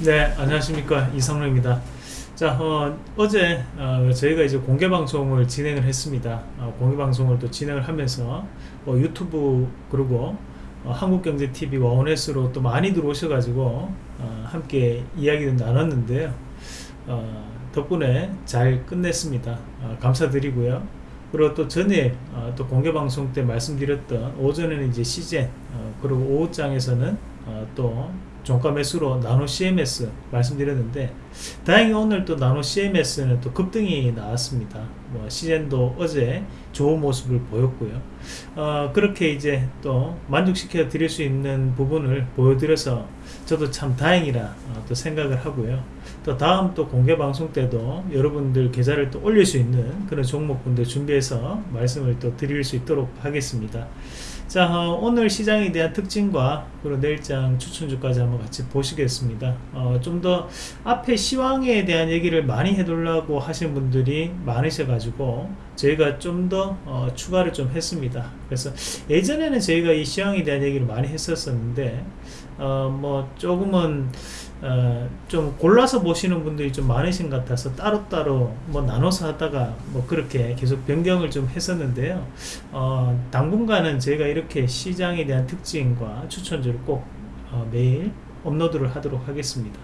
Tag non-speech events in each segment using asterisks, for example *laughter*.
네, 안녕하십니까 이성로입니다. 자, 어, 제 어, 저희가 이제 공개 방송을 진행을 했습니다. 어, 공개 방송을 또 진행을 하면서 어, 유튜브 그리고 어, 한국경제TV와 원넷으로 또 많이 들어오셔가지고 어, 함께 이야기를 나눴는데요. 어, 덕분에 잘 끝냈습니다. 어, 감사드리고요. 그리고 또 전에 어, 또 공개 방송 때 말씀드렸던 오전에는 이제 어, 그리고 오후장에서는 어, 또 종가 매수로 나노 CMS 말씀드렸는데 다행히 오늘 또 나노 CMS는 또 급등이 나왔습니다. 뭐 시젠도 어제 좋은 모습을 보였고요. 어, 그렇게 이제 또 만족시켜 드릴 수 있는 부분을 보여드려서 저도 참 다행이라 어, 또 생각을 하고요. 또 다음 또 공개 방송 때도 여러분들 계좌를 또 올릴 수 있는 그런 종목분들 준비해서 말씀을 또 드릴 수 있도록 하겠습니다. 자 어, 오늘 시장에 대한 특징과 그리고 내일장 추천주까지 한번 같이 보시겠습니다 어, 좀 더 앞에 시황에 대한 얘기를 많이 해두려고 하시는 분들이 많으셔 가지고 저희가 좀더 어, 추가를 좀 했습니다 그래서 예전에는 저희가 이 시황에 대한 얘기를 많이 했었었는데 어, 뭐 조금은 어, 좀 골라서 보시는 분들이 좀 많으신 것 같아서 따로따로 뭐 나눠서 하다가 뭐 그렇게 계속 변경을 좀 했었는데요. 어, 당분간은 제가 이렇게 시장에 대한 특징과 추천주를 꼭 어, 매일 업로드를 하도록 하겠습니다.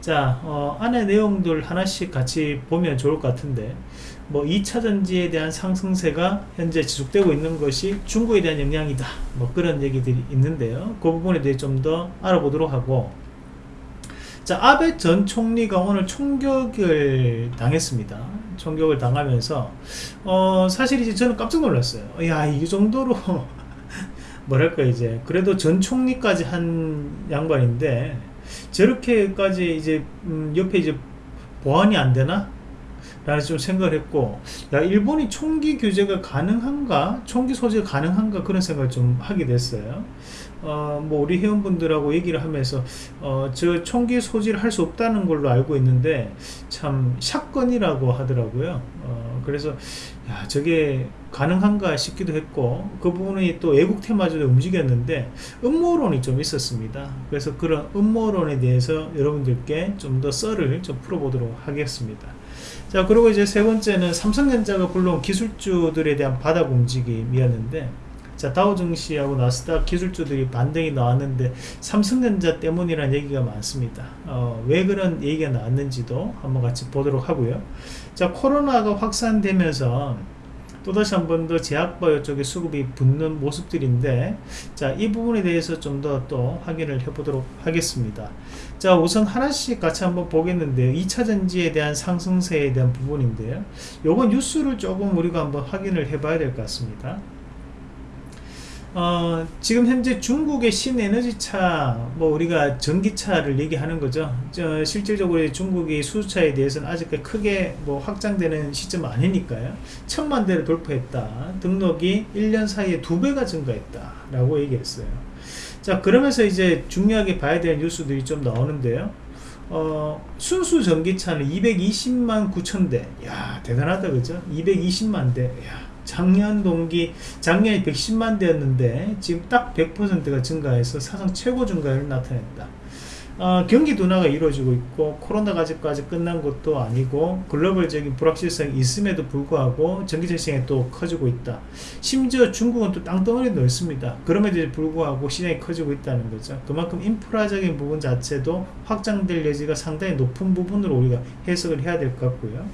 자 어, 안에 내용들 하나씩 같이 보면 좋을 것 같은데 뭐 2차전지에 대한 상승세가 현재 지속되고 있는 것이 중국에 대한 영향이다. 뭐 그런 얘기들이 있는데요. 그 부분에 대해 좀 더 알아보도록 하고 자 아베 전 총리가 오늘 총격을 당했습니다. 총격을 당하면서 어 사실 이제 저는 깜짝 놀랐어요. 야 이 정도로 *laughs* 뭐랄까 이제 그래도 전 총리까지 한 양반인데 저렇게까지 이제 음 옆에 이제 보안이 안 되나? 라는 좀 생각을 했고 야 일본이 총기 규제가 가능한가? 총기 소지가 가능한가? 그런 생각을 좀 하게 됐어요 어, 뭐 우리 회원분들하고 얘기를 하면서 어, 저 총기 소지를 할 수 없다는 걸로 알고 있는데 참 샷건이라고 하더라고요. 어, 그래서 야 저게 가능한가 싶기도 했고 그 부분이 또 애국 테마주도 움직였는데 음모론이 좀 있었습니다. 그래서 그런 음모론에 대해서 여러분들께 좀 더 썰을 좀 풀어보도록 하겠습니다. 자 그리고 이제 세 번째는 삼성전자가 불러온 기술주들에 대한 바닥 움직임이었는데 자 다우 증시하고 나스닥 기술주들이 반등이 나왔는데 삼성전자 때문이라는 얘기가 많습니다. 어, 왜 그런 얘기가 나왔는지도 한번 같이 보도록 하고요. 자 코로나가 확산되면서 또다시 한 번 더 제약바이오 쪽에 수급이 붙는 모습들인데 자 이 부분에 대해서 좀 더 또 확인을 해보도록 하겠습니다. 자 우선 하나씩 같이 한번 보겠는데요. 2차전지에 대한 상승세에 대한 부분인데요. 요건 뉴스를 조금 우리가 한번 확인을 해 봐야 될 것 같습니다 어, 지금 현재 중국의 신에너지차 뭐 우리가 전기차를 얘기하는 거죠. 저, 실질적으로 중국이 수주차에 대해서는 아직까지 크게 뭐 확장되는 시점 아니니까요. 천만 대를 돌파했다. 등록이 1년 사이에 두 배가 증가했다 라고 얘기했어요. 자 그러면서 이제 중요하게 봐야 될 뉴스들이 좀 나오는데요. 어, 순수 전기차는 220만 9천 대야 대단하다 그죠? 220만 대. 야. 작년 동기 작년에 110만 대였는데 지금 딱 100%가 증가해서 사상 최고 증가율을 나타냈다. 어, 경기 둔화가 이루어지고 있고 코로나가 아직까지 끝난 것도 아니고 글로벌적인 불확실성이 있음에도 불구하고 전기차 시장이 또 커지고 있다. 심지어 중국은 또 땅덩어리 넓습니다. 그럼에도 불구하고 시장이 커지고 있다는 거죠. 그만큼 인프라적인 부분 자체도 확장될 여지가 상당히 높은 부분으로 우리가 해석을 해야 될 것 같고요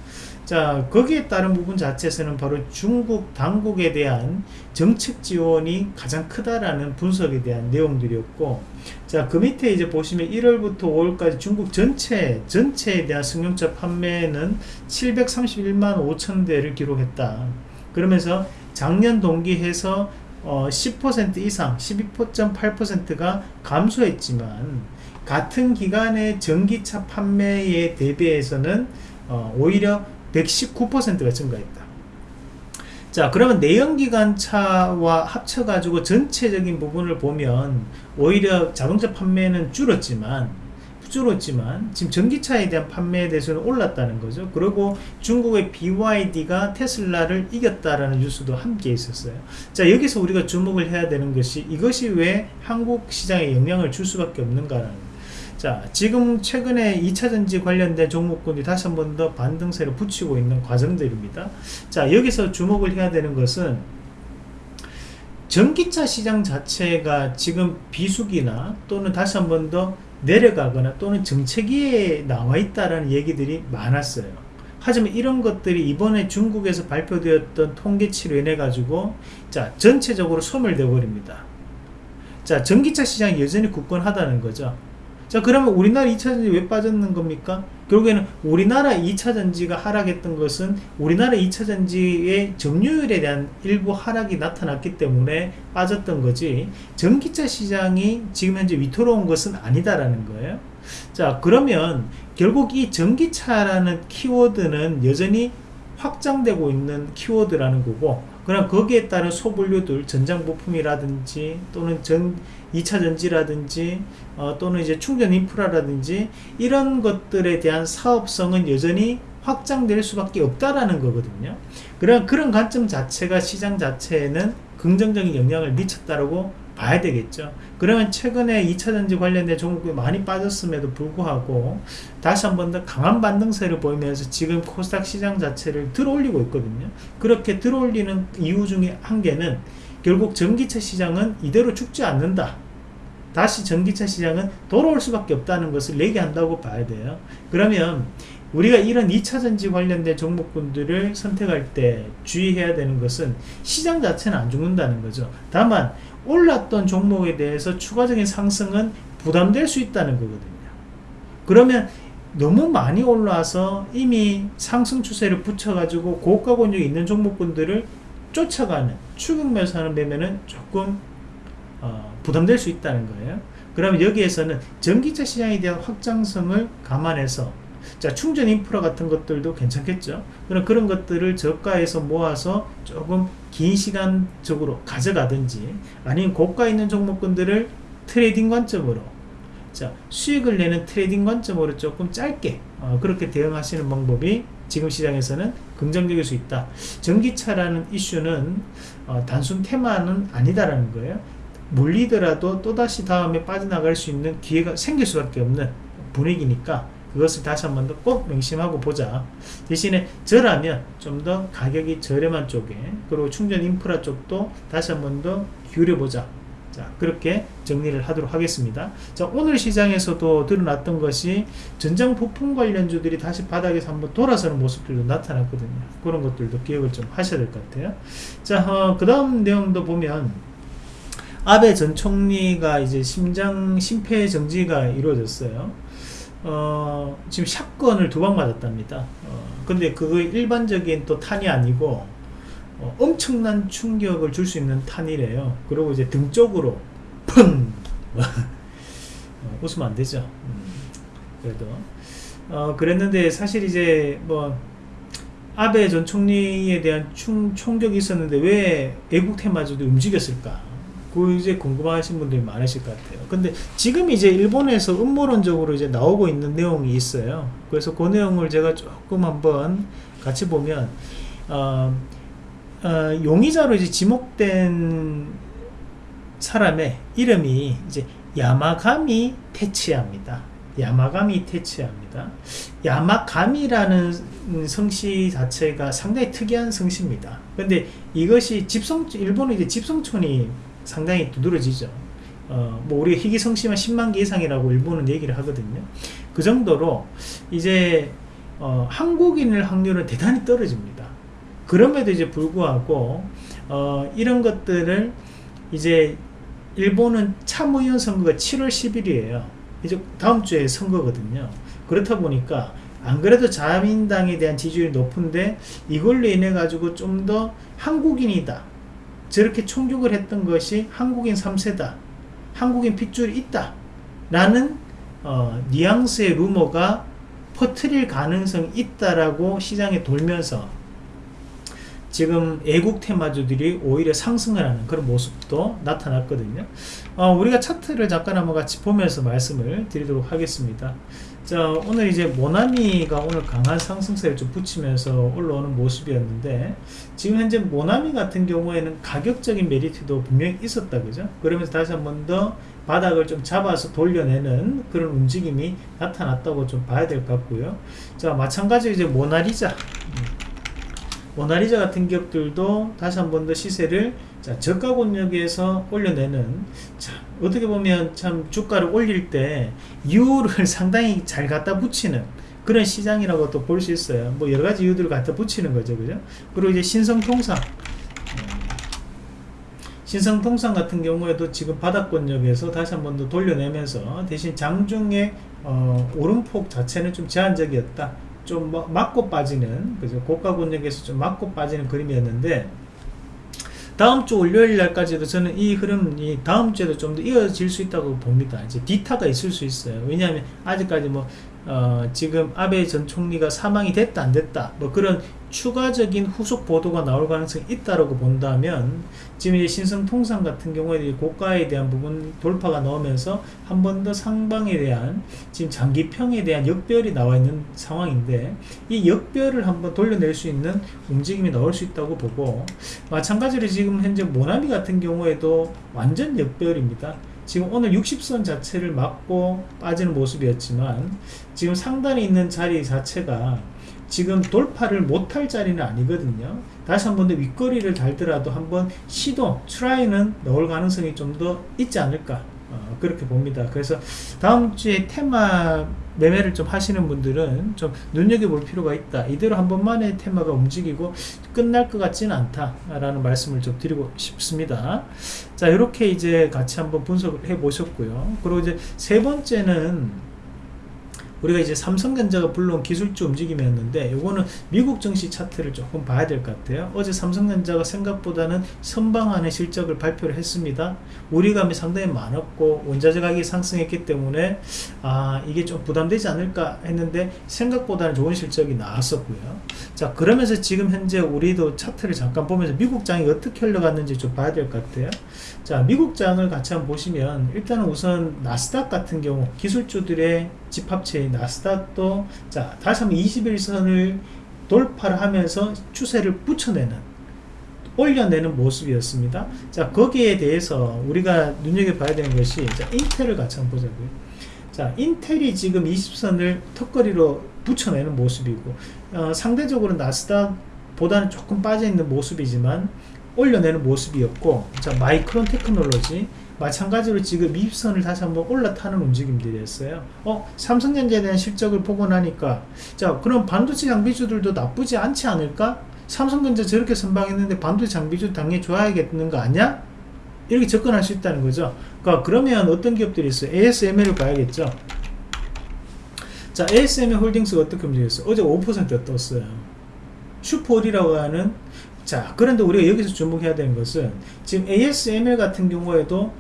자 거기에 따른 부분 자체에서는 바로 중국 당국에 대한 정책 지원이 가장 크다라는 분석에 대한 내용들이었고 자그 밑에 이제 보시면 1월부터 5월까지 중국 전체 전체에 대한 승용차 판매는 731만 5천 대를 기록했다. 그러면서 작년 동기해서 어, 10% 이상 12.8%가 감소했지만 같은 기간의 전기차 판매에 대비해서는 어, 오히려 119%가 증가했다. 자 그러면 내연기관차와 합쳐가지고 전체적인 부분을 보면 오히려 자동차 판매는 줄었지만 줄었지만 지금 전기차에 대한 판매에 대해서는 올랐다는 거죠 그리고 중국의 BYD가 테슬라를 이겼다라는 뉴스도 함께 있었어요 자 여기서 우리가 주목을 해야 되는 것이 이것이 왜 한국 시장에 영향을 줄 수밖에 없는가라는 자, 지금 최근에 2차전지 관련된 종목군이 다시 한 번 더 반등세를 붙이고 있는 과정들입니다. 자, 여기서 주목을 해야 되는 것은 전기차 시장 자체가 지금 비수기나 또는 다시 한 번 더 내려가거나 또는 정체기에 나와 있다라는 얘기들이 많았어요. 하지만 이런 것들이 이번에 중국에서 발표되었던 통계치로 인해 가지고 자 전체적으로 소멸되어 버립니다. 자 전기차 시장이 여전히 굳건하다는 거죠. 자 그러면 우리나라 2차전지 왜 빠졌는 겁니까? 결국에는 우리나라 2차전지가 하락했던 것은 우리나라 2차전지의 점유율에 대한 일부 하락이 나타났기 때문에 빠졌던 거지 전기차 시장이 지금 현재 위태로운 것은 아니다라는 거예요 자 그러면 결국 이 전기차라는 키워드는 여전히 확장되고 있는 키워드라는 거고 그럼 거기에 따른 소분류들 전장 부품이라든지 또는 전 2차 전지라든지 어, 또는 이제 충전 인프라라든지 이런 것들에 대한 사업성은 여전히 확장될 수밖에 없다라는 거거든요. 그런 그런 관점 자체가 시장 자체에는 긍정적인 영향을 미쳤다라고 봐야 되겠죠. 그러면 최근에 2차전지 관련된 종목이 많이 빠졌음에도 불구하고 다시 한 번 더 강한 반등세를 보이면서 지금 코스닥 시장 자체를 들어올리고 있거든요. 그렇게 들어올리는 이유 중에 한 개는 결국 전기차 시장은 이대로 죽지 않는다. 다시 전기차 시장은 돌아올 수밖에 없다는 것을 얘기한다고 봐야 돼요. 그러면 우리가 이런 2차전지 관련된 종목군들을 선택할 때 주의해야 되는 것은 시장 자체는 안 죽는다는 거죠. 다만 올랐던 종목에 대해서 추가적인 상승은 부담될 수 있다는 거거든요. 그러면 너무 많이 올라와서 이미 상승 추세를 붙여가지고 고가 권역이 있는 종목군들을 쫓아가는 추격 매수하는 매매는 조금 어, 부담될 수 있다는 거예요. 그러면 여기에서는 전기차 시장에 대한 확장성을 감안해서 자 충전 인프라 같은 것들도 괜찮겠죠. 그럼 그런 것들을 저가에서 모아서 조금 긴 시간적으로 가져가든지 아니면 고가 있는 종목군들을 트레이딩 관점으로 자 수익을 내는 트레이딩 관점으로 조금 짧게 어, 그렇게 대응하시는 방법이 지금 시장에서는 긍정적일 수 있다. 전기차라는 이슈는 어, 단순 테마는 아니다라는 거예요. 물리더라도 또다시 다음에 빠져나갈 수 있는 기회가 생길 수밖에 없는 분위기니까 그것을 다시 한번 더 꼭 명심하고 보자. 대신에 저라면 좀 더 가격이 저렴한 쪽에 그리고 충전 인프라 쪽도 다시 한번 더 기울여 보자. 자 그렇게 정리를 하도록 하겠습니다. 자 오늘 시장에서도 드러났던 것이 전장 부품 관련주들이 다시 바닥에서 한번 돌아서는 모습들도 나타났거든요. 그런 것들도 기억을 좀 하셔야 될 것 같아요. 자그 어, 다음 내용도 보면 아베 전 총리가 이제 심장 심폐 정지가 이루어졌어요. 어, 지금 샷건을 두 방 맞았답니다. 어, 근데 그거 일반적인 또 탄이 아니고 어, 엄청난 충격을 줄 수 있는 탄이래요. 그리고 이제 등 쪽으로 펑 어, 웃으면 안 되죠. 음, 그래도 어, 그랬는데 사실 이제 뭐 아베 전 총리에 대한 충, 총격이 있었는데 왜 애국 테마주도 움직였을까? 그 이제 궁금하신 분들이 많으실 것 같아요. 근데 지금 이제 일본에서 음모론적으로 이제 나오고 있는 내용이 있어요. 그래서 그 내용을 제가 조금 한번 같이 보면 어, 어, 용의자로 이제 지목된 사람의 이름이 이제 야마가미 테치야입니다. 야마가미 테치야입니다. 야마가미라는 성씨 자체가 상당히 특이한 성씨입니다. 근데 이것이 집성 일본은 이제 집성촌이 상당히 두드러지죠. 어, 뭐 우리가 희귀성씨만 10만 개 이상이라고 일본은 얘기를 하거든요. 그 정도로 이제 어, 한국인일 확률은 대단히 떨어집니다. 그럼에도 이제 불구하고 어, 이런 것들을 이제 일본은 참의원 선거가 7월 10일이에요. 이제 다음 주에 선거거든요. 그렇다 보니까 안 그래도 자민당에 대한 지지율이 높은데 이걸로 인해 가지고 좀 더 한국인이다. 저렇게 총격을 했던 것이 한국인 3세다. 한국인 핏줄이 있다. 라는 어, 뉘앙스의 루머가 퍼트릴 가능성이 있다라고 시장에 돌면서 지금 애국 테마주들이 오히려 상승을 하는 그런 모습도 나타났거든요. 어, 우리가 차트를 잠깐 한번 같이 보면서 말씀을 드리도록 하겠습니다. 자, 오늘 이제 모나미가 오늘 강한 상승세를 좀 붙이면서 올라오는 모습이었는데 지금 현재 모나미 같은 경우에는 가격적인 메리트도 분명히 있었다 그죠? 그러면서 다시 한 번 더 바닥을 좀 잡아서 돌려내는 그런 움직임이 나타났다고 좀 봐야 될 것 같고요. 자, 마찬가지로 이제 모나리자 모나리자 같은 기업들도 다시 한 번 더 시세를 자, 저가 권역에서 올려내는 자, 어떻게 보면 참 주가를 올릴 때 이유를 *laughs* 상당히 잘 갖다 붙이는 그런 시장이라고 또 볼 수 있어요. 뭐 여러 가지 이유들을 갖다 붙이는 거죠. 그죠? 그리고 이제 신성통상. 신성통상 같은 경우에도 지금 바닥권역에서 다시 한 번 더 돌려내면서 대신 장중에 어, 오름폭 자체는 좀 제한적이었다. 좀 맞고 빠지는 그죠 고가 권역에서 좀 맞고 빠지는 그림이었는데 다음 주 월요일 날까지도 저는 이 흐름이 다음 주에도 좀 더 이어질 수 있다고 봅니다. 이제 디타가 있을 수 있어요. 왜냐하면 아직까지 뭐 어, 지금 아베 전 총리가 사망이 됐다 안 됐다 뭐 그런 추가적인 후속 보도가 나올 가능성이 있다라고 본다면 지금 이제 신성통상 같은 경우에 고가에 대한 부분 돌파가 나오면서 한 번 더 상방에 대한 지금 장기평에 대한 역별이 나와 있는 상황인데 이 역별을 한번 돌려낼 수 있는 움직임이 나올 수 있다고 보고 마찬가지로 지금 현재 모나미 같은 경우에도 완전 역별입니다. 지금 오늘 60선 자체를 막고 빠지는 모습이었지만 지금 상단에 있는 자리 자체가 지금 돌파를 못할 자리는 아니거든요. 다시 한 번 더 윗거리를 달더라도 한번 시도 트라이는 넣을 가능성이 좀 더 있지 않을까 어, 그렇게 봅니다. 그래서 다음 주에 테마 매매를 좀 하시는 분들은 좀 눈여겨볼 필요가 있다. 이대로 한 번만에 테마가 움직이고 끝날 것 같지는 않다 라는 말씀을 좀 드리고 싶습니다. 자 이렇게 이제 같이 한번 분석을 해 보셨고요. 그리고 이제 세 번째는 우리가 이제 삼성전자가 불러온 기술주 움직임이었는데 이거는 미국 증시 차트를 조금 봐야 될 것 같아요. 어제 삼성전자가 생각보다는 선방안의 실적을 발표를 했습니다. 우리감이 상당히 많았고 원자재 가격이 상승했기 때문에 아 이게 좀 부담되지 않을까 했는데 생각보다는 좋은 실적이 나왔었고요. 자 그러면서 지금 현재 우리도 차트를 잠깐 보면서 미국 장이 어떻게 흘러갔는지 좀 봐야 될 것 같아요. 자 미국 장을 같이 한번 보시면 일단은 우선 나스닥 같은 경우 기술주들의 집합체인 나스닥도 자 다시 한번 21선을 돌파를 하면서 추세를 붙여내는 올려내는 모습이었습니다. 자 거기에 대해서 우리가 눈여겨봐야 되는 것이 자 인텔을 같이 한번 보자고요. 자 인텔이 지금 20선을 턱걸이로 붙여내는 모습이고 어, 상대적으로 나스닥 보다는 조금 빠져있는 모습이지만 올려내는 모습이었고 자 마이크론 테크놀로지 마찬가지로 지금 입선을 다시 한번 올라타는 움직임들이었어요. 어 삼성전자에 대한 실적을 보고 나니까 자 그럼 반도체 장비주들도 나쁘지 않지 않을까? 삼성전자 저렇게 선방했는데 반도체 장비주 당연히 좋아야겠는 거 아니야? 이렇게 접근할 수 있다는 거죠. 그러니까 그러면 어떤 기업들이 있어요? ASML을 봐야겠죠. 자 ASML 홀딩스가 어떻게 움직였어요? 어제 5% 떴어요. 슈퍼홀이라고 하는 자 그런데 우리가 여기서 주목해야 되는 것은 지금 ASML 같은 경우에도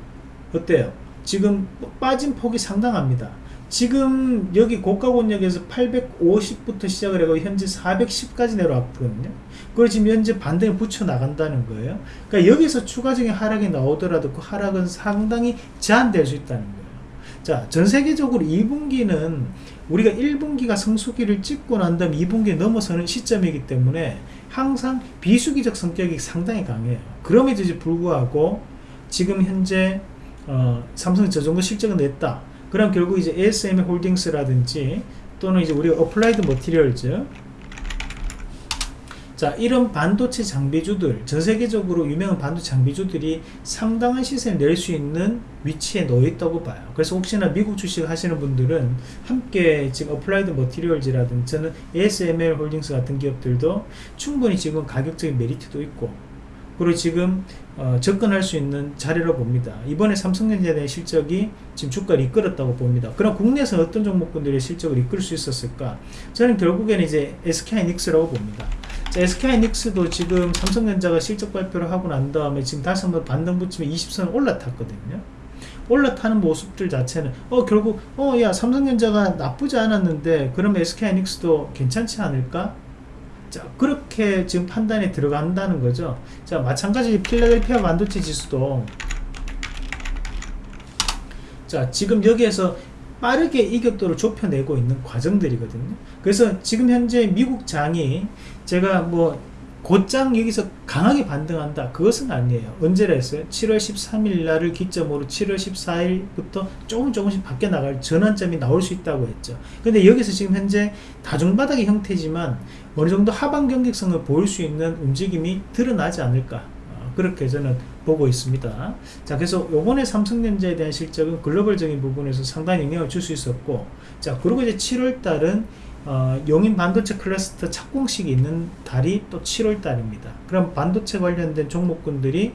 어때요? 지금 빠진 폭이 상당합니다. 지금 여기 고가 권역에서 850부터 시작을 해고 현재 410까지 내려왔거든요. 그걸 지금 현재 반등에 붙여 나간다는 거예요. 그러니까 여기서 추가적인 하락이 나오더라도 그 하락은 상당히 제한될 수 있다는 거예요. 자, 전 세계적으로 2분기는 우리가 1분기가 성수기를 찍고 난 다음 2분기에 넘어서는 시점이기 때문에 항상 비수기적 성격이 상당히 강해요. 그럼에도 불구하고 지금 현재 어, 삼성이 저 정도 실적을 냈다. 그럼 결국 이제 ASM 홀딩스라든지 또는 이제 우리가 어플라이드 머티리얼즈 자 이런 반도체 장비주들 전 세계적으로 유명한 반도체 장비주들이 상당한 시세를 낼 수 있는 위치에 놓여 있다고 봐요 그래서 혹시나 미국 주식 하시는 분들은 함께 지금 어플라이드 머티리얼즈라든지 저는 ASML 홀딩스 같은 기업들도 충분히 지금 가격적인 메리트도 있고 그리고 지금 어, 접근할 수 있는 자리로 봅니다. 이번에 삼성전자에 대한 실적이 지금 주가를 이끌었다고 봅니다. 그럼 국내에서 어떤 종목군들의 실적을 이끌 수 있었을까? 저는 결국에는 이제 SK하이닉스라고 봅니다. 자, SK하이닉스도 지금 삼성전자가 실적 발표를 하고 난 다음에 지금 다시 한번 반등 붙이면 20선 올라탔거든요. 올라타는 모습들 자체는 어 결국 어 야 삼성전자가 나쁘지 않았는데 그러면 SK하이닉스도 괜찮지 않을까? 자 그렇게 지금 판단에 들어간다는 거죠 자 마찬가지 필라델피아 반도체 지수도 자 지금 여기에서 빠르게 이격도를 좁혀내고 있는 과정들이거든요 그래서 지금 현재 미국 장이 제가 뭐 곧장 여기서 강하게 반등한다. 그것은 아니에요. 언제라 했어요? 7월 13일 날을 기점으로 7월 14일부터 조금 조금씩 바뀌어 나갈 전환점이 나올 수 있다고 했죠. 근데 여기서 지금 현재 다중바닥의 형태지만 어느 정도 하방 경직성을 보일 수 있는 움직임이 드러나지 않을까. 어, 그렇게 저는 보고 있습니다. 자 그래서 요번에 삼성전자에 대한 실적은 글로벌적인 부분에서 상당히 영향을 줄 수 있었고 자 그리고 이제 7월 달은 어, 용인 반도체 클러스터 착공식이 있는 달이 또 7월 달입니다. 그럼 반도체 관련된 종목군들이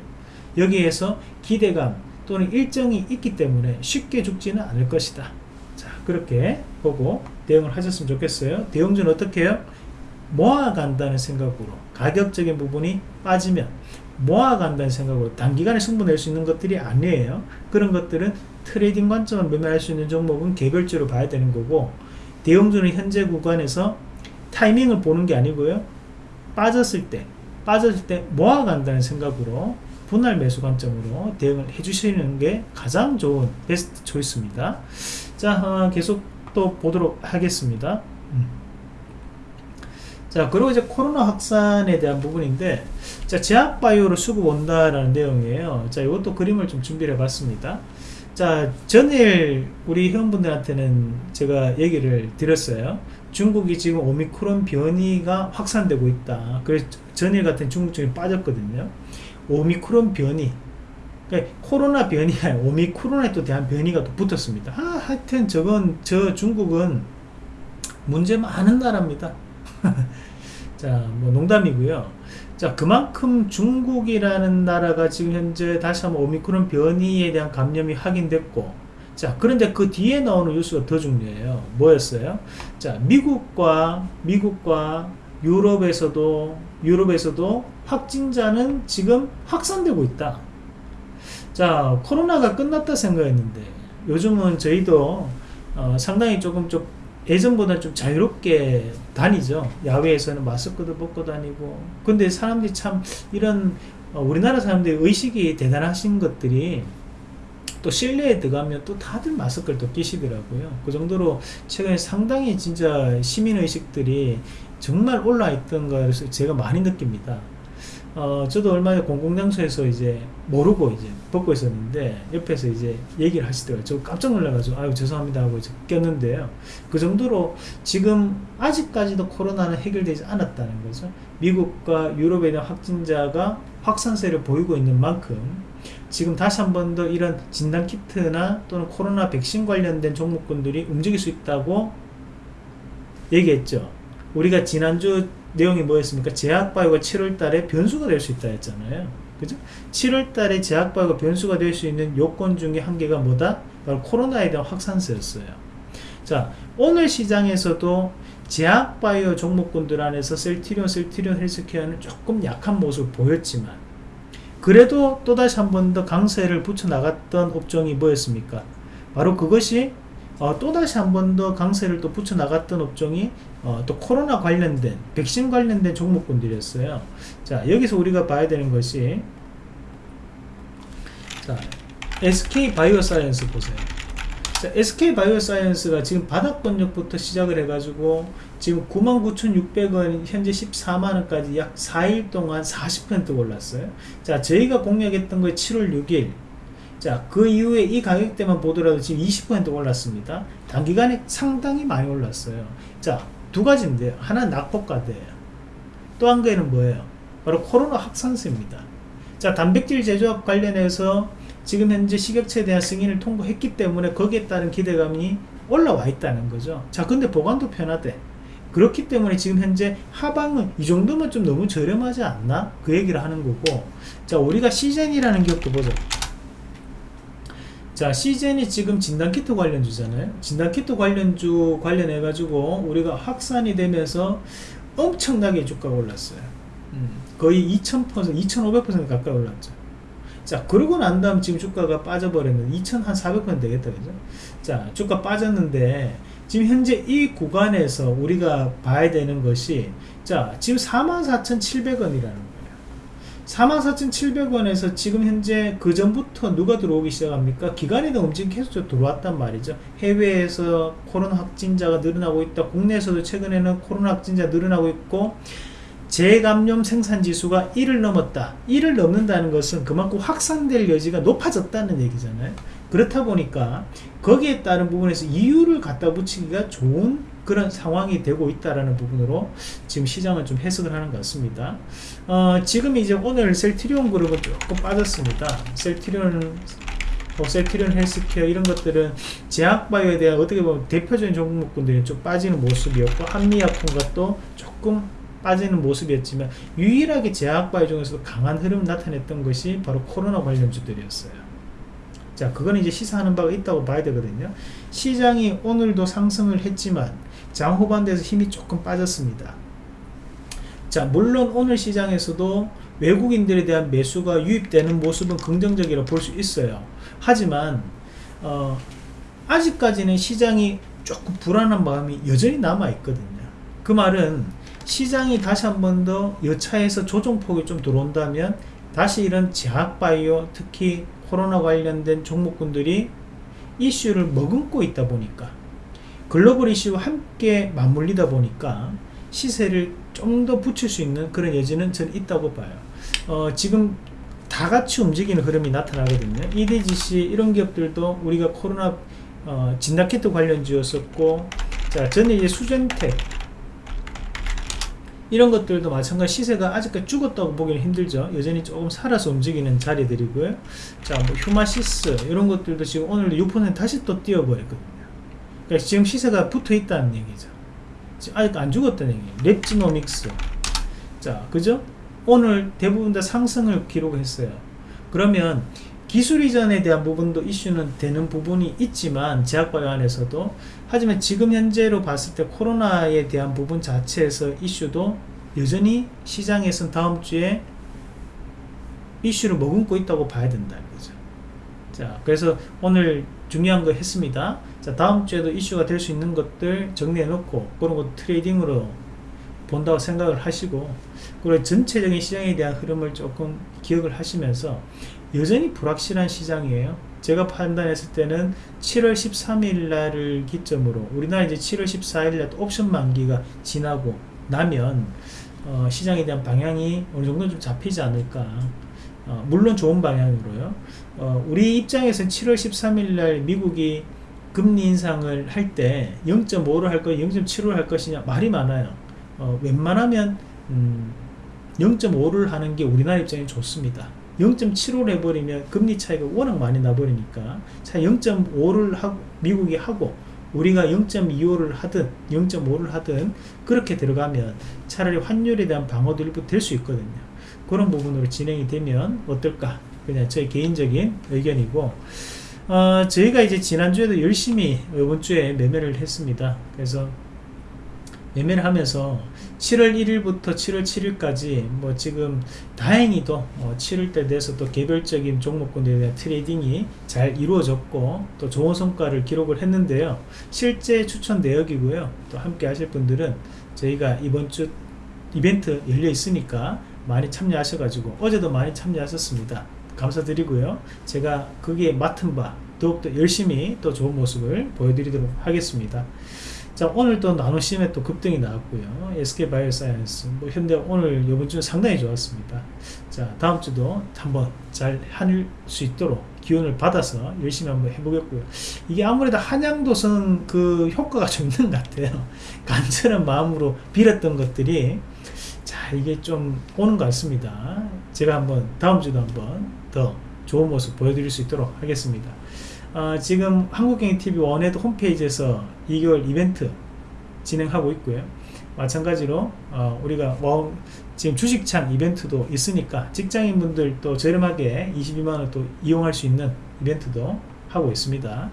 여기에서 기대감 또는 일정이 있기 때문에 쉽게 죽지는 않을 것이다. 자, 그렇게 보고 대응을 하셨으면 좋겠어요. 대응전 어떻게 해요? 모아간다는 생각으로 가격적인 부분이 빠지면 모아간다는 생각으로 단기간에 승부 낼 수 있는 것들이 아니에요. 그런 것들은 트레이딩 관점을 매매할 수 있는 종목은 개별적으로 봐야 되는 거고 대형주는 현재 구간에서 타이밍을 보는 게 아니고요. 빠졌을 때, 빠졌을 때 모아간다는 생각으로 분할 매수 관점으로 대응을 해주시는 게 가장 좋은 best choice입니다. 자, 어, 계속 또 보도록 하겠습니다. 음. 자, 그리고 이제 코로나 확산에 대한 부분인데, 자, 제약바이오로 수급 온다라는 내용이에요. 자, 이것도 그림을 좀 준비를 해봤습니다. 자 전일 우리 회원분들한테는 제가 얘기를 드렸어요. 중국이 지금 오미크론 변이가 확산되고 있다. 그래서 전일 같은 중국증이 빠졌거든요. 오미크론 변이 그러니까 코로나 변이가 오미크론에 또 대한 변이가 또 붙었습니다. 아, 하여튼 저건 저 중국은 문제 많은 나라입니다. *laughs* 자 뭐 농담이고요 자 그만큼 중국이라는 나라가 지금 현재 다시 한번 오미크론 변이에 대한 감염이 확인됐고 자 그런데 그 뒤에 나오는 뉴스가 더 중요해요. 뭐였어요? 자 미국과 미국과 유럽에서도 유럽에서도 확진자는 지금 확산되고 있다. 자 코로나가 끝났다 생각했는데 요즘은 저희도 어, 상당히 조금 좀 예전보다 좀 자유롭게 다니죠. 야외에서는 마스크도 벗고 다니고. 근데 사람들이 참 이런 어, 우리나라 사람들의 의식이 대단하신 것들이 또 실내에 들어가면 또 다들 마스크를 또 끼시더라고요. 그 정도로 최근에 상당히 진짜 시민의식들이 정말 올라있던 것을 제가 많이 느낍니다. 어, 저도 얼마 전에 공공장소에서 이제 모르고 이제 벗고 있었는데 옆에서 이제 얘기를 하시더라고요. 저 깜짝 놀라가지고 아유 죄송합니다 하고 이제 꼈는데요. 그 정도로 지금 아직까지도 코로나는 해결되지 않았다는 거죠. 미국과 유럽에 대한 확진자가 확산세를 보이고 있는 만큼 지금 다시 한 번 더 이런 진단키트나 또는 코로나 백신 관련된 종목군들이 움직일 수 있다고 얘기했죠. 우리가 지난주 내용이 뭐였습니까? 제약바이오가 7월달에 변수가 될 수 있다 했잖아요. 그죠? 7월달에 제약바이오가 변수가 될 수 있는 요건 중에 한 개가 뭐다? 바로 코로나에 대한 확산세였어요. 자, 오늘 시장에서도 제약바이오 종목군들 안에서 셀티리온, 셀티리온 헬스케어는 조금 약한 모습을 보였지만 그래도 또다시 한 번 더 강세를 붙여 나갔던 업종이 뭐였습니까? 바로 그것이 어, 또다시 한 번 더 강세를 또 붙여 나갔던 업종이 어, 또 코로나 관련된 백신 관련된 종목군들이었어요 자 여기서 우리가 봐야 되는 것이 자 SK 바이오사이언스 보세요 자, SK 바이오사이언스가 지금 바닥 권역부터 시작을 해가지고 지금 99,600원 현재 14만원까지 약 4일 동안 40% 올랐어요 자 저희가 공략했던 거 7월 6일 자, 그 이후에 이 가격대만 보더라도 지금 20% 올랐습니다. 단기간에 상당히 많이 올랐어요. 자, 두 가지인데요. 하나 는 낙폭과대예요. 또 한 개는 뭐예요? 바로 코로나 확산세입니다. 자, 단백질 제조업 관련해서 지금 현재 식약처에 대한 승인을 통보했기 때문에 거기에 따른 기대감이 올라와 있다는 거죠. 자, 근데 보관도 편하대. 그렇기 때문에 지금 현재 하방은 이 정도면 좀 너무 저렴하지 않나? 그 얘기를 하는 거고 자 우리가 시젠이라는 기업도 보자 자 시젠이 지금 진단키트 관련주잖아요. 진단키트 관련주 관련해 가지고 우리가 확산이 되면서 엄청나게 주가가 올랐어요. 음, 거의 2000% 2500% 가까이 올랐죠. 자 그러고 난 다음 지금 주가가 빠져버렸는데 2400% 되겠다 그죠? 자 주가 빠졌는데 지금 현재 이 구간에서 우리가 봐야 되는 것이 자 지금 44,700원이라는 거예요 44,700원에서 지금 현재 그 전부터 누가 들어오기 시작합니까? 기관이나 움직임 계속 들어왔단 말이죠. 해외에서 코로나 확진자가 늘어나고 있다. 국내에서도 최근에는 코로나 확진자 늘어나고 있고 재감염 생산 지수가 1을 넘었다. 1을 넘는다는 것은 그만큼 확산될 여지가 높아졌다는 얘기잖아요. 그렇다 보니까 거기에 따른 부분에서 이유를 갖다 붙이기가 좋은 그런 상황이 되고 있다라는 부분으로 지금 시장은 좀 해석을 하는 것 같습니다. 어, 지금 이제 오늘 셀트리온 그룹은 조금 빠졌습니다. 셀트리온 뭐 셀트리온 헬스케어 이런 것들은 제약바이오에 대한 어떻게 보면 대표적인 종목군들이 좀 빠지는 모습이었고 한미약품과 또 조금 빠지는 모습이었지만 유일하게 제약바이오 중에서도 강한 흐름 나타냈던 것이 바로 코로나 관련주들이었어요. 자, 그거는 이제 시사하는 바가 있다고 봐야 되거든요. 시장이 오늘도 상승을 했지만 장 후반대에서 힘이 조금 빠졌습니다. 자, 물론 오늘 시장에서도 외국인들에 대한 매수가 유입되는 모습은 긍정적이라 볼 수 있어요. 하지만 어, 아직까지는 시장이 조금 불안한 마음이 여전히 남아 있거든요. 그 말은 시장이 다시 한 번 더 여차해서 조정폭이 좀 들어온다면 다시 이런 제약바이오 특히 코로나 관련된 종목군들이 이슈를 머금고 있다 보니까 글로벌 이슈와 함께 맞물리다 보니까 시세를 좀 더 붙일 수 있는 그런 여지는 저는 있다고 봐요. 어, 지금 다 같이 움직이는 흐름이 나타나거든요. EDGC 이런 기업들도 우리가 코로나 어, 진단키트 관련주였었고 자 저는 이제 수젠텍 이런 것들도 마찬가지 시세가 아직까지 죽었다고 보기는 힘들죠. 여전히 조금 살아서 움직이는 자리들이고요. 자, 뭐 휴마시스 이런 것들도 지금 오늘 6% 다시 또 뛰어버렸거든요. 그러니까 지금 시세가 붙어 있다는 얘기죠. 아직 안 죽었다는 얘기예요. 랩지노믹스. 자, 그죠? 오늘 대부분 다 상승을 기록했어요. 그러면 기술 이전에 대한 부분도 이슈는 되는 부분이 있지만 제약바이오 안에서도 하지만 지금 현재로 봤을 때 코로나에 대한 부분 자체에서 이슈도 여전히 시장에선 다음 주에 이슈를 머금고 있다고 봐야 된다는 거죠. 자, 그래서 오늘 중요한 거 했습니다. 자, 다음 주에도 이슈가 될 수 있는 것들 정리해 놓고 그런 거 트레이딩으로 본다고 생각을 하시고 그리고 전체적인 시장에 대한 흐름을 조금 기억을 하시면서 여전히 불확실한 시장이에요. 제가 판단했을 때는 7월 13일 날을 기점으로 우리나라 이제 7월 14일 날 옵션 만기가 지나고 나면 어, 시장에 대한 방향이 어느 정도 좀 잡히지 않을까. 어, 물론 좋은 방향으로요. 어, 우리 입장에서는 7월 13일 날 미국이 금리 인상을 할 때 0.5로 할 거, 0.7로 할 것이냐 말이 많아요. 어, 웬만하면 음, 0.5를 하는 게 우리나라 입장에 좋습니다. 0.75를 해버리면 금리 차이가 워낙 많이 나버리니까 자 0.5를 하고 미국이 하고 우리가 0.25를 하든 0.5를 하든 그렇게 들어가면 차라리 환율에 대한 방어도 일부 될 수 있거든요 그런 부분으로 진행이 되면 어떨까? 그냥 저의 개인적인 의견이고 어, 저희가 이제 지난주에도 열심히 이번 주에 매매를 했습니다. 그래서 매매를 하면서 7월 1일부터 7월 7일까지 뭐 지금 다행히도 어 7월때 돼서 또 개별적인 종목군들에 대한 트레이딩이 잘 이루어졌고 또 좋은 성과를 기록을 했는데요. 실제 추천 내역이고요. 또 함께 하실 분들은 저희가 이번 주 이벤트 열려 있으니까 많이 참여하셔가지고 어제도 많이 참여하셨습니다. 감사드리고요. 제가 거기에 맡은 바 더욱더 열심히 또 좋은 모습을 보여드리도록 하겠습니다. 자 오늘 또 나노심에 또 급등이 나왔고요. SK바이오사이언스 뭐 현대 오늘 이번 주는 상당히 좋았습니다. 자 다음 주도 한번 잘 할 수 있도록 기운을 받아서 열심히 한번 해보겠고요. 이게 아무래도 한양도선 그 효과가 좀 있는 것 같아요. 간절한 마음으로 빌었던 것들이 자 이게 좀 오는 것 같습니다 제가 한번 다음 주도 한번 더 좋은 모습 보여드릴 수 있도록 하겠습니다 어, 지금 한국경영TV 원에도 홈페이지에서 2개월 이벤트 진행하고 있고요. 마찬가지로 어, 우리가 원, 지금 주식창 이벤트도 있으니까 직장인분들 또 저렴하게 22만원 또 이용할 수 있는 이벤트도 하고 있습니다.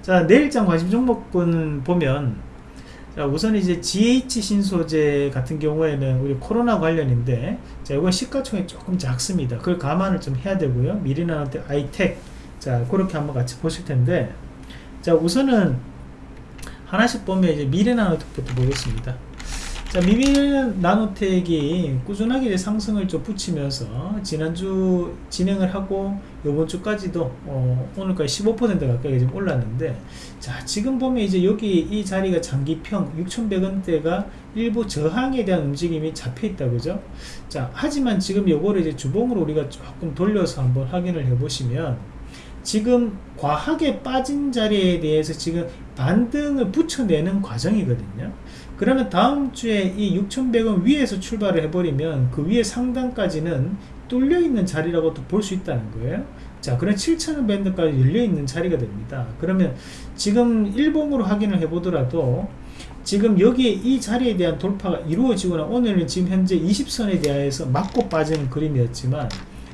자 내일장 관심 종목군 보면 자 우선 이제 GH 신소재 같은 경우에는 우리 코로나 관련인데 자 이건 시가총액 조금 작습니다. 그걸 감안을 좀 해야 되고요. 미리나한테 아이텍 자 그렇게 한번 같이 보실 텐데 자 우선은 하나씩 보면 이제 미래 나노텍부터 보겠습니다. 자, 미래 나노텍이 꾸준하게 상승을 좀 붙이면서 지난주 진행을 하고 이번 주까지도 어, 오늘까지 15% 가까이 지금 올랐는데 자, 지금 보면 이제 여기 이 자리가 장기평 6,100원대가 일부 저항에 대한 움직임이 잡혀 있다 그죠? 자, 하지만 지금 요거를 이제 주봉으로 우리가 조금 돌려서 한번 확인을 해 보시면 지금 과하게 빠진 자리에 대해서 지금 반등을 붙여내는 과정이거든요. 그러면 다음 주에 이 6,100원 위에서 출발을 해버리면 그 위에 상단까지는 뚫려 있는 자리라고도 볼 수 있다는 거예요. 자, 그럼 7,000원 밴드까지 열려 있는 자리가 됩니다. 그러면 지금 일봉으로 확인을 해보더라도 지금 여기에 이 자리에 대한 돌파가 이루어지거나 오늘은 지금 현재 20선에 대하여서 맞고 빠지는 그림이었지만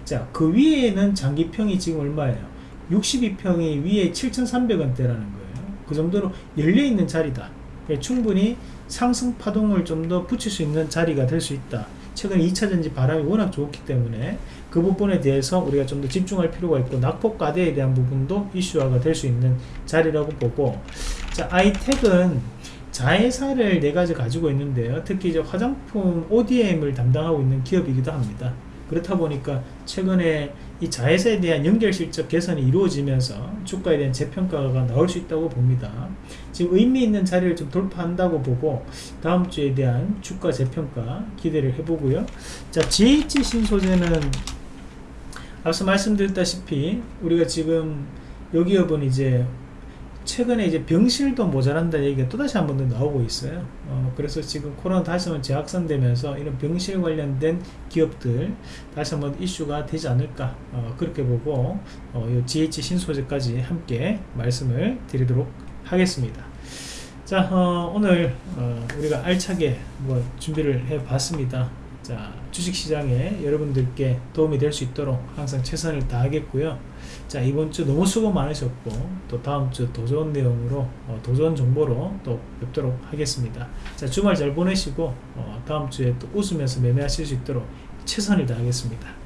자, 그 위에는 장기평이 지금 얼마예요? 62평이 위에 7,300원대라는 거예요. 그 정도로 열려 있는 자리다. 그러니까 충분히 상승 파동을 좀 더 붙일 수 있는 자리가 될 수 있다. 최근 2차전지 바람이 워낙 좋기 때문에 그 부분에 대해서 우리가 좀 더 집중할 필요가 있고 낙폭과대에 대한 부분도 이슈화가 될 수 있는 자리라고 보고 자 아이텍은 자회사를 네 가지 가지고 있는데요. 특히 이제 화장품 ODM을 담당하고 있는 기업이기도 합니다. 그렇다 보니까 최근에 이 자회사에 대한 연결 실적 개선이 이루어지면서 주가에 대한 재평가가 나올 수 있다고 봅니다. 지금 의미 있는 자리를 좀 돌파한다고 보고 다음 주에 대한 주가 재평가 기대를 해보고요. 자, GH 신소재는 앞서 말씀드렸다시피 우리가 지금 여기 여분 이제 최근에 이제 병실도 모자란다 얘기가 또다시 한 번 더 나오고 있어요. 어, 그래서 지금 코로나 다시 한번 재확산되면서 이런 병실 관련된 기업들 다시 한번 이슈가 되지 않을까 어, 그렇게 보고 어, 이 GH 신소재까지 함께 말씀을 드리도록 하겠습니다. 자 어, 오늘 어, 우리가 알차게 뭐 준비를 해봤습니다. 자 주식시장에 여러분들께 도움이 될 수 있도록 항상 최선을 다하겠고요. 자 이번 주 너무 수고 많으셨고 또 다음 주더 좋은 내용으로 어, 더 좋은 정보로 또 뵙도록 하겠습니다. 자 주말 잘 보내시고 어, 다음 주에 또 웃으면서 매매하실 수 있도록 최선을 다하겠습니다.